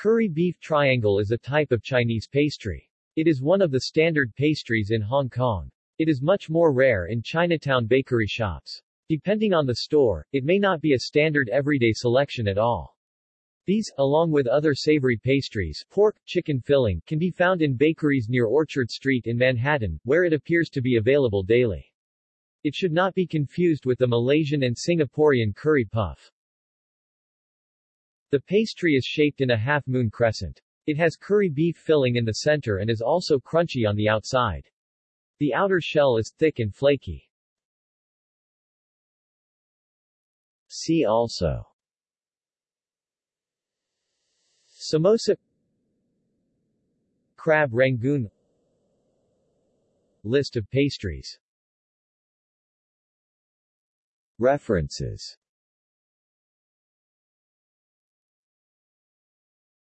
Curry beef triangle is a type of Chinese pastry. It is one of the standard pastries in Hong Kong. It is much more rare in Chinatown bakery shops. Depending on the store, it may not be a standard everyday selection at all. These, along with other savory pastries, pork, chicken filling, can be found in bakeries near Orchard Street in Manhattan, where it appears to be available daily. It should not be confused with the Malaysian and Singaporean curry puff. The pastry is shaped in a half-moon crescent. It has curry beef filling in the center and is also crunchy on the outside. The outer shell is thick and flaky. See also Samosa Crab Rangoon List of pastries References